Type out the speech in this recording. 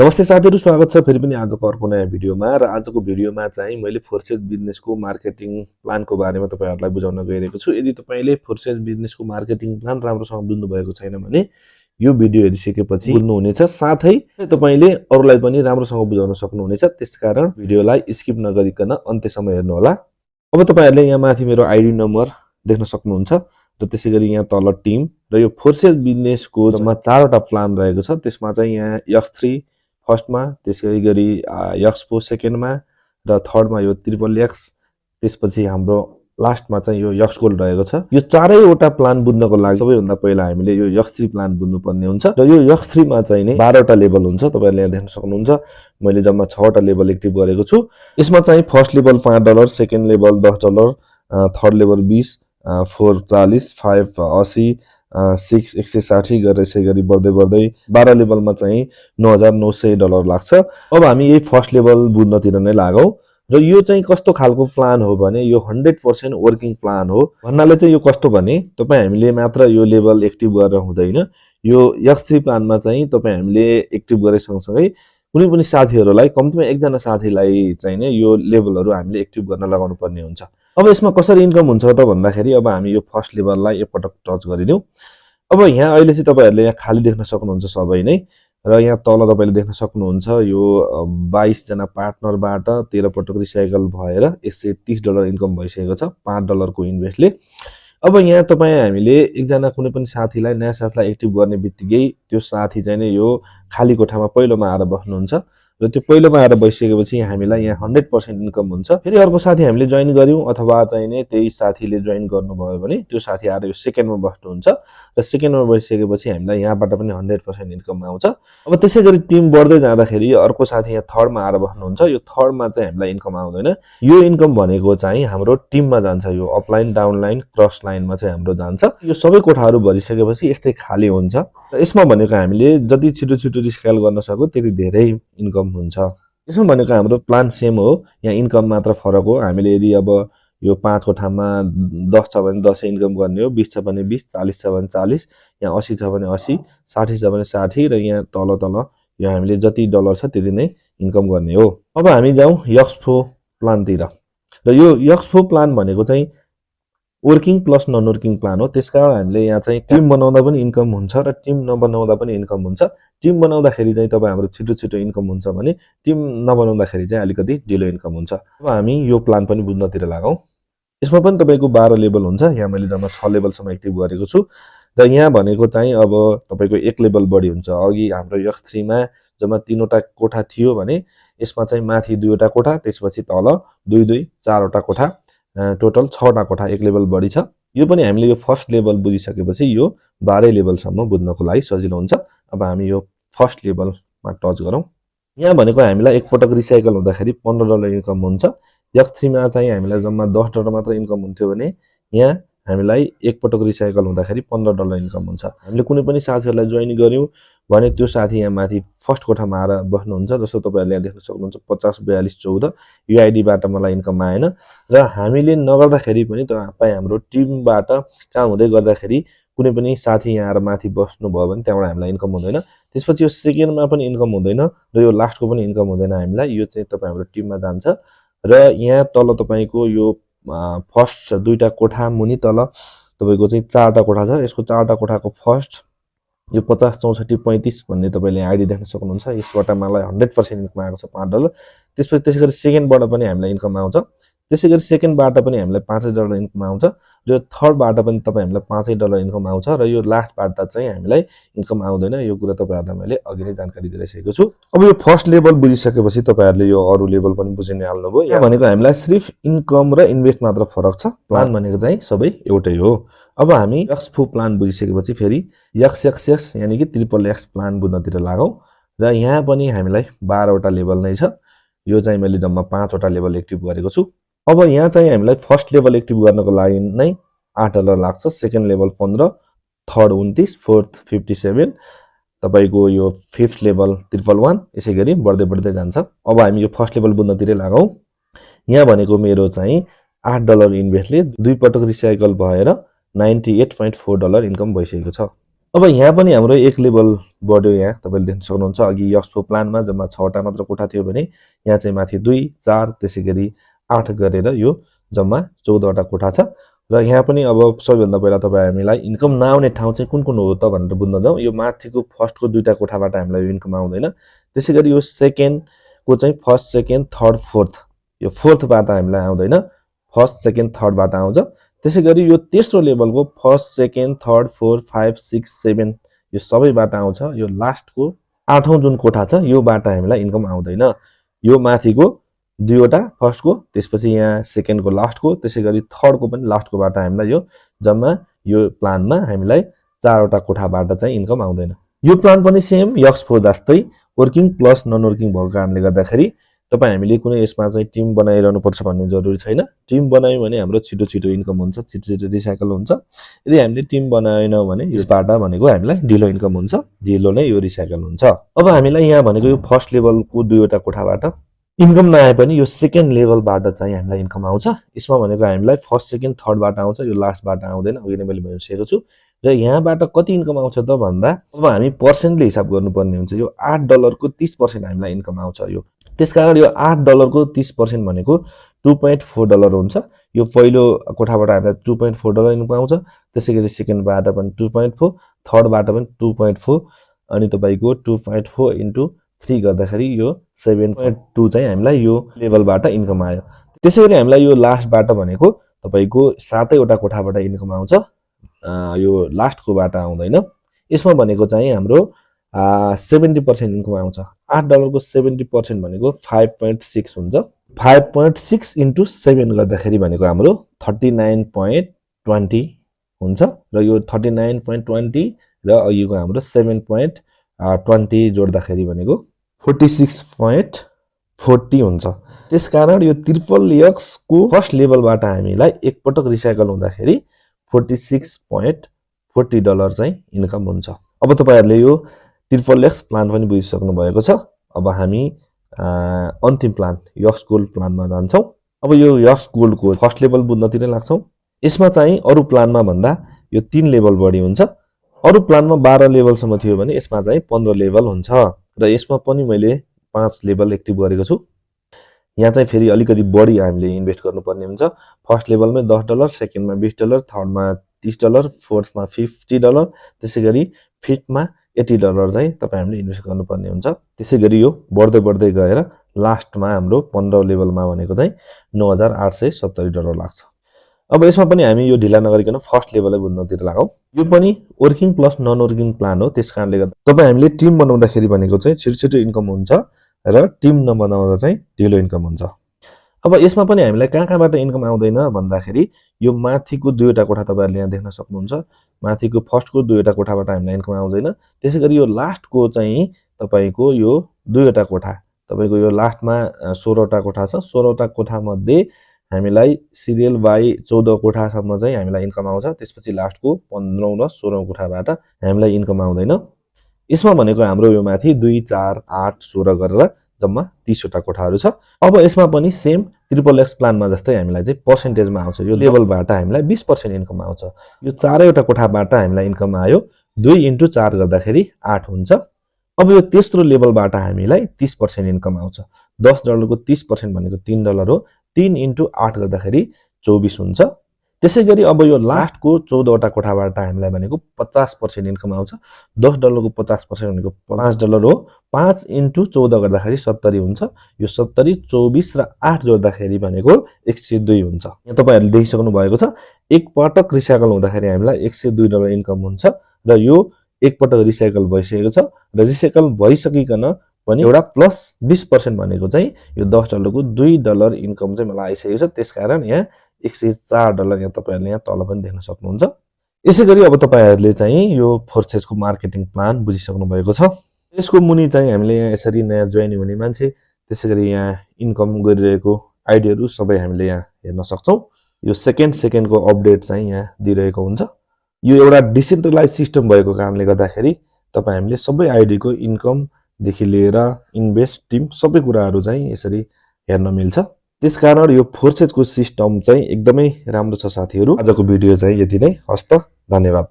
नमस्ते साथीहरू स्वागत छ फेरि पनि आजको अर्को नयाँ भिडियोमा। र आजको भिडियोमा चाहिँ मैले फोर्सेस बिजनेसको मार्केटिङ प्लानको बारेमा तपाईँहरूलाई बुझाउन गइरहेको छु। यदि तपाईँले फोर्सेस बिजनेसको मार्केटिङ प्लान राम्रोसँग बुझ्नुभएको छैन भने यो भिडियो हेरिसकेपछि बुझ्नुहुनेछ। साथै तपाईँले अरूलाई पनि राम्रोसँग बुझाउन सक्नुहुनेछ। त्यसकारण भिडियोलाई स्किप नगरिकन अन्त्यसम्म हेर्नुहोला अब तपाईँहरूले यहाँ माथि मेरो आइडी नम्बर देख्न सक्नुहुन्छ र त्यसै गरी यहाँ तल टिम र यो फोर्सेस बिजनेसको जम्मा चारवटा प्लान रहेको छ। त्यसमा चाहिँ यहाँ यक्स थ्री फर्स्टमा त्यसै गरी यक्सपो सेकेन्डमा र थर्डमा यो त्रिपल एक्स त्यसपछि हाम्रो लास्टमा चाहिँ यो यक्स गोल्ड रहेको छ। यो चारैवटा प्लान बुझ्नको लागि सबैभन्दा पहिला हामीले यो यक्स थ्री प्लान बुझ्नुपर्ने हुन्छ। र यो यक्स थ्रीमा चाहिँ नै बाह्रवटा लेभल हुन्छ तपाईँहरूले यहाँ देख्न सक्नुहुन्छ। मैले जम्मा छवटा लेभल एक्टिभ गरेको छु। यसमा चाहिँ फर्स्ट लेभल पाँच डलर सेकेन्ड लेभल दस डलर थर्ड लेभल बिस फोर चालिस फाइभ असी सिक्स एक सय साठी गरेर यसै गरी बढ्दै बढ्दै बाह्र लेभलमा चाहिँ नौ हजार नौ सय डलर लाग्छ। अब हामी यही फर्स्ट लेभल बुझ्नतिर नै लागौँ र यो चाहिँ कस्तो खालको प्लान हो भने यो हन्ड्रेड पर्सेन्ट वर्किङ प्लान हो भन्नाले चाहिँ यो कस्तो भने तपाईँ हामीले मात्र यो लेभल एक्टिभ गरेर हुँदैन। यो यस थ्री प्लानमा चाहिँ तपाईँ हामीले एक्टिभ गरे सँगसँगै कुनै पनि साथीहरूलाई कम्तीमा एकजना साथीलाई चाहिँ नै यो लेभलहरू हामीले एक्टिभ गर्न लगाउनु पर्ने हुन्छ। अब यसमा कसरी इन्कम हुन्छ त भन्दाखेरि अब हामी यो फर्स्ट लेभललाई एकपटक टच गरिदिउँ। अब यहाँ अहिले चाहिँ तपाईँहरूले यहाँ खाली देख्न सक्नुहुन्छ सबै नै र यहाँ तल तपाईँले देख्न सक्नुहुन्छ यो बाइसजना पार्टनरबाट तेह्र पटक रिसाइकल भएर एक सय तिस डलर इन्कम भइसकेको छ पाँच डलरको इन्भेस्टले। अब यहाँ तपाईँ हामीले एकजना कुनै पनि साथीलाई नयाँ साथीलाई एक्टिभ गर्ने बित्तिकै त्यो साथी चाहिँ नै यो खाली कोठामा पहिलोमा आएर बस्नुहुन्छ। र त्यो पहिलोमा आएर बसिसकेपछि हामीलाई यहाँ हन्ड्रेड पर्सेन्ट इन्कम हुन्छ। फेरि अर्को साथी हामीले जोइन गऱ्यौँ अथवा चाहिँ नै त्यही साथीले जोइन गर्नुभयो भने त्यो साथी आएर यो सेकेन्डमा बस्नुहुन्छ र सेकेन्डमा बसिसकेपछि हामीलाई यहाँबाट पनि हन्ड्रेड पर्सेन्ट इन्कम आउँछ। अब त्यसै गरी टिम बढ्दै जाँदाखेरि अर्को साथी यहाँ थर्डमा आएर बस्नुहुन्छ। यो थर्डमा चाहिँ हामीलाई इन्कम आउँदैन। यो इन्कम भनेको चाहिँ हाम्रो टिममा जान्छ। यो अपलाइन डाउनलाइन क्रस लाइनमा चाहिँ हाम्रो जान्छ। यो सबै कोठाहरू भरिसकेपछि यस्तै खाली हुन्छ। यसमा भनेको हामीले जति छिटो छिटो रिस्केल गर्न सक्यो त्यति धेरै इन्कम हुन्छ। यसमा भनेको हाम्रो प्लान सेम हो यहाँ इन्कम मात्र फरक हो। हामीले यदि अब यो पाँचको ठाउँमा दस छ भने दसै इन्कम गर्ने हो बिस छ भने बिस चालिस छ भने चालिस यहाँ असी छ भने असी साठी छ भने साठी र यहाँ तल तल यो हामीले जति डलर छ त्यति नै इन्कम गर्ने हो। अब हामी जाउँ यक्सफो प्लानतिर। र यो यक्सफो प्लान भनेको चाहिँ working plus non working plan हो। त्यस कारण हामीले यहाँ चाहिँ टिम बनाउँदा पनि इन्कम हुन्छ र टिम नबनाउँदा पनि इन्कम हुन्छ। टिम बनाउँदाखेरि चाहिँ तपाईँ हाम्रो छिटो छिटो इन्कम हुन्छ भने टिम नबनाउँदाखेरि चाहिँ अलिकति ढिलो इन्कम हुन्छ। अब हामी यो प्लान पनि बुझ्नतिर लागौँ यसमा पनि तपाईँको बाह्र लेभल हुन्छ। यहाँ मैले जम्मा छ लेभलसम्म एक्टिभ गरेको छु। र यहाँ भनेको चाहिँ अब तपाईँको एक लेभल बढी हुन्छ। अघि हाम्रो यक्स थ्रीमा जम्मा तिनवटा कोठा थियो भने यसमा चाहिँ माथि दुईवटा कोठा त्यसपछि तल दुई दुई चारवटा कोठा। टोटल छवटा कोठा एक लेभल बढी छ। यो पनि हामीले यो फर्स्ट लेभल बुझिसकेपछि यो बाह्रै लेभलसम्म बुझ्नको लागि सजिलो हुन्छ। अब हामी यो फर्स्ट लेभलमा टच गरौँ। यहाँ भनेको हामीलाई एकपटक रिसाइकल हुँदाखेरि पन्ध्र डलर इन्कम हुन्छ। यक्स थ्रीमा चाहिँ हामीलाई जम्मा दस डलर मात्र इन्कम हुन्थ्यो भने यहाँ हामीलाई एकपटक रिसाइकल हुँदाखेरि पन्ध्र डलर इन्कम हुन्छ। हामीले कुनै पनि साथीहरूलाई जोइन गऱ्यौँ। भने त्यो साथी यहाँ माथि फर्स्ट कोठामा आएर बस्नुहुन्छ जस्तो तपाईँहरूले यहाँ देख्न सक्नुहुन्छ पचास बयालिस चौध यो आइडीबाट मलाई इन्कम आएन। र हामीले नगर्दाखेरि पनि तपाईँ हाम्रो टिमबाट काम हुँदै गर्दाखेरि कुनै पनि साथी यहाँ आएर माथि बस्नुभयो भने त्यहाँबाट हामीलाई इन्कम हुँदैन। त्यसपछि यो सेकेन्डमा पनि इन्कम हुँदैन र यो लास्टको पनि इन्कम हुँदैन हामीलाई यो चाहिँ तपाईँ हाम्रो टिममा जान्छ। र यहाँ तल तपाईँको यो फर्स्ट दुईवटा कोठा मुनि तल तपाईँको चाहिँ चारवटा कोठा छ। यसको चारवटा कोठाको फर्स्ट यो पचास चौसठी पैँतिस भन्ने तपाईँले आइडी देख्न सक्नुहुन्छ। यसबाट मलाई हन्ड्रेड पर्सेन्ट इन्कम आएको छ पाँच डलर। त्यसपछि त्यसै गरी सेकेन्डबाट पनि हामीलाई इन्कम आउँछ। त्यसै गरी सेकेन्डबाट पनि हामीलाई पाँचै डलर इन्कम आउँछ र थर्डबाट पनि तपाईँ हामीलाई पाँचै डलर इन्कम आउँछ र यो लास्टबाट चाहिँ हामीलाई इन्कम आउँदैन। यो कुरा तपाईँहरूलाई मैले अघि नै जानकारी दिइसकेको छु। अब यो फर्स्ट लेभल बुझिसकेपछि तपाईँहरूले यो अरू लेभल पनि बुझि नै हाल्नुभयो यहाँ भनेको हामीलाई सिर्फ इन्कम र इन्भेस्ट मात्र फरक छ। प्लान भनेको चाहिँ सबै एउटै हो। अब हामी एक्सफो प्लान बुझिसकेपछि फेरि एक्स एक्स एक्स यानि कि ट्रिपल एक्स प्लान बुझ्नतिर लागौँ। र यहाँ पनि हामीलाई बाह्रवटा लेभल नै छ। यो चाहिँ मैले जम्मा पाँचवटा लेभल एक्टिभ गरेको छु। अब यहाँ चाहिँ हामीलाई फर्स्ट लेभल एक्टिभ गर्नको लागि नै आठ डलर लाग्छ। सेकेन्ड लेभल पन्ध्र थर्ड उन्तिस फोर्थ फिफ्टी सेभेन। तपाईँको यो फिफ्थ लेभल ट्रिपल वान यसै गरी बढ्दै बढ्दै जान्छ। अब हामी यो फर्स्ट लेभल बुझ्नतिरै लागौँ। यहाँ भनेको मेरो चाहिँ आठ डलर इन्भेस्टले दुई पटक रिसाइकल भएर ninety eight point four dollar income भइसकेको छ। अब यहाँ पनि हाम्रो एक लेभल बढ्यो यहाँ तपाईँले देख्न सक्नुहुन्छ अघि यक्सको प्लानमा जम्मा छवटा मात्र कोठा थियो भने यहाँ चाहिँ माथि दुई चार त्यसै गरी आठ गरेर यो जम्मा चौधवटा कोठा छ। र यहाँ पनि अब सबैभन्दा पहिला तपाईँ हामीलाई इन्कम नआउने ठाउँ चाहिँ कुन कुन हो त भनेर बुझ्न जाउँ। यो माथिको फर्स्टको दुईवटा कोठाबाट हामीलाई यो इन्कम आउँदैन। त्यसै गरी यो सेकेन्डको चाहिँ फर्स्ट सेकेन्ड थर्ड फोर्थ यो फोर्थबाट हामीलाई आउँदैन। फर्स्ट सेकेन्ड थर्डबाट आउँछ। त्यसै गरी यो तेस्रो लेभलको first second third four five six seven यो सबैबाट आउँछ। यो लास्टको आठौँ जुन कोठा छ योबाट हामीलाई इन्कम आउँदैन। यो माथिको दुईवटा फर्स्टको त्यसपछि यहाँ सेकेन्डको लास्टको त्यसै गरी थर्डको पनि लास्टकोबाट हामीलाई यो जम्मा यो प्लानमा हामीलाई चारवटा कोठाबाट चाहिँ इन्कम आउँदैन। यो प्लान पनि सेम यक्स फो जस्तै वर्किङ प्लस नन वर्किङ भएको कारणले गर्दाखेरि तपाईँ हामीले कुनै यसमा चाहिँ टिम बनाइरहनुपर्छ भन्ने जरुरी छैन। टिम बनायौँ भने हाम्रो छिटो छिटो इन्कम हुन्छ छिटो छिटो रिसाइकल हुन्छ। यदि हामीले टिम बनाएनौँ भने यसबाट भनेको हामीलाई ढिलो इन्कम हुन्छ ढिलो नै यो रिसाइकल हुन्छ। अब हामीलाई यहाँ भनेको यो फर्स्ट लेभलको दुईवटा कोठाबाट इन्कम नआए पनि यो सेकेन्ड लेभलबाट चाहिँ हामीलाई इन्कम आउँछ। यसमा भनेको हामीलाई फर्स्ट सेकेन्ड थर्डबाट आउँछ यो लास्टबाट आउँदैन। अघि नै मैले भनिसकेको छु। र यहाँबाट कति इन्कम आउँछ त भन्दा अब हामी पर्सेन्टले हिसाब गर्नुपर्ने हुन्छ। यो आठ डलरको तिस पर्सेन्ट हामीलाई इन्कम आउँछ यो। त्यसकारण यो आठ डलरको तिस पर्सेन्ट भनेको टु पोइन्ट फोर डलर हुन्छ। यो पहिलो कोठाबाट हामीलाई two point four dollar income आउँछ। त्यसै गरी सेकेन्डबाट पनि टु पोइन्ट फोर थर्डबाट पनि टु पोइन्ट फोर अनि तपाईँको two point four into three गर्दाखेरि यो सेभेन पोइन्ट टू चाहिँ हामीलाई यो लेभलबाट इन्कम आयो। त्यसै गरी हामीलाई यो लास्टबाट भनेको तपाईँको सातैवटा कोठाबाट इन्कम आउँछ। यो लास्टकोबाट आउँदैन। यसमा भनेको चाहिँ हाम्रो सेभेन्टी पर्सेन्ट इन्कम आउँछ। आठ डलरको सेभेन्टी पर्सेन्ट भनेको फाइभ पोइन्ट सिक्स हुन्छ। Five point six into seven गर्दाखेरि भनेको हाम्रो थर्टी नाइन पोइन्ट ट्वेन्टी हुन्छ। र यो थर्टी नाइन पोइन्ट ट्वेन्टी र अघिको हाम्रो सेभेन पोइन्ट ट्वेन्टी जोड्दाखेरि भनेको फोर्टी सिक्स पोइन्ट फोर्टी हुन्छ। त्यसकारण यो त्रिपल एक्सको फर्स्ट लेभलबाट हामीलाई एकपटक रिसाइकल हुँदाखेरि forty six point forty dollar चाहिँ इन्कम हुन्छ। अब तपाईँहरूले यो त्रिपल एक्स प्लान पनि बुझिसक्नु भएको छ। अब हामी अन्तिम प्लान यक्स गोल्ड प्लानमा जान्छौँ। अब यो यक्स गोल्डको फर्स्ट लेभल बुझ्नतिरै लाग्छौँ। यसमा चाहिँ अरू प्लानमा भन्दा यो तिन लेभल बढी हुन्छ। अरू प्लानमा बाह्र लेभलसम्म थियो भने यसमा चाहिँ पन्ध्र लेभल हुन्छ। र यसमा पनि मैले पाँच लेभल एक्टिभ गरेको छु। यहाँ चाहिँ फेरि अलिकति बढी हामीले इन्भेस्ट गर्नुपर्ने हुन्छ। फर्स्ट लेभलमै दस डलर सेकेन्डमा बिस डलर थर्डमा तिस डलर फोर्थमा फिफ्टी डलर त्यसै गरी फिफ्थमा एट्टी डलर चाहिँ तपाईँ हामीले इन्भेस्ट गर्नुपर्ने हुन्छ। त्यसै गरी यो बढ्दै बढ्दै गएर लास्टमा हाम्रो पन्ध्र लेभलमा भनेको चाहिँ नौ हजार आठ सय सत्तरी डलर लाग्छ। अब यसमा पनि हामी यो ढिला नगरिकन फर्स्ट लेभलै बुझ्नतिर लागौँ यो पनि working plus non working plan हो। त्यस कारणले गर्दा तपाईँ हामीले टिम बनाउँदाखेरि भनेको चाहिँ छिटो छिटो इन्कम हुन्छ र टिम नबनाउँदा चाहिँ ढिलो इन्कम हुन्छ। अब यसमा पनि हामीलाई कहाँ कहाँबाट इन्कम आउँदैन भन्दाखेरि यो माथिको दुईवटा कोठा तपाईँहरूले यहाँ देख्न सक्नुहुन्छ। माथिको फर्स्टको दुईवटा कोठाबाट हामीलाई इन्कम आउँदैन। त्यसै गरी यो लास्टको चाहिँ तपाईँको यो दुईवटा कोठा तपाईँको यो लास्टमा सोह्रवटा कोठा छ। सोह्रवटा कोठामध्ये हामीलाई सिरियल बाई चौध कोठासम्म चाहिँ हामीलाई इन्कम आउँछ। त्यसपछि लास्टको पन्ध्रौँ र सोह्रौँ कोठाबाट हामीलाई इन्कम आउँदैन। यसमा भनेको हाम्रो यो माथि दुई चार आठ सोह्र गरेर जम्मा तिसवटा कोठाहरू छ। अब यसमा पनि सेम ट्रिपल एक्स प्लानमा जस्तै हामीलाई चाहिँ पर्सेन्टेजमा आउँछ। यो लेभलबाट हामीलाई बिस पर्सेन्ट इन्कम आउँछ। यो चारैवटा कोठाबाट हामीलाई इन्कम आयो। दुई इन्टु चार गर्दाखेरि आठ हुन्छ। अब यो तेस्रो लेभलबाट हामीलाई तिस पर्सेन्ट इन्कम आउँछ। दस डलरको तिस पर्सेन्ट भनेको तिन डलर हो। तिन इन्टु आठ गर्दाखेरि चौबिस हुन्छ। त्यसै गरी अब यो लास्टको चौधवटा कोठाबाट हामीलाई भनेको पचास पर्सेन्ट इन्कम आउँछ। दस डलरको पचास पर्सेन्ट भनेको पाँच डलर हो। पाँच इन्टु चौध गर्दाखेरि सत्तरी हुन्छ। यो सत्तरी चौबिस र आठ जोड्दाखेरि भनेको एक सय दुई हुन्छ। यहाँ तपाईँहरूले देखिसक्नु भएको छ एकपटक रिसाइकल हुँदाखेरि हामीलाई एक सय दुई डलर इन्कम हुन्छ र यो एकपटक रिसाइकल भइसकेको छ र रिसाइकल भइसकिकन पनि एउटा प्लस बिस पर्सेन्ट भनेको चाहिँ यो दस डलरको दुई डलर इन्कम चाहिँ मलाई आइसकेको छ। त्यस कारण यहाँ एक सय चार डलर यहाँ तपाईँहरूले यहाँ तल पनि देख्न सक्नुहुन्छ। यसै गरी अब तपाईँहरूले चाहिँ यो फोर्सेसको मार्केटिङ प्लान बुझिसक्नु भएको छ। यसको मुनि चाहिँ हामीले यहाँ यसरी नयाँ जोइन हुने मान्छे त्यसै गरी यहाँ इन्कम गरिरहेको आइडियाहरू सबै हामीले यहाँ हेर्न सक्छौँ। यो सेकेन्ड सेकेन्डको अपडेट चाहिँ यहाँ दिइरहेको हुन्छ। यो एउटा डिसेन्ट्रलाइज सिस्टम भएको कारणले गर्दाखेरि तपाईँ हामीले सबै आइडीको इन्कम देखि लिएर इन्भेस्ट टिम सबै कुराहरू चाहिँ यसरी हेर्न मिल्छ। त्यसकारण यो फोर्सेजको सिस्टम चाहिँ एकदमै राम्रो छ साथीहरू। आजको भिडियो चाहिँ यति नै। हस्त धन्यवाद।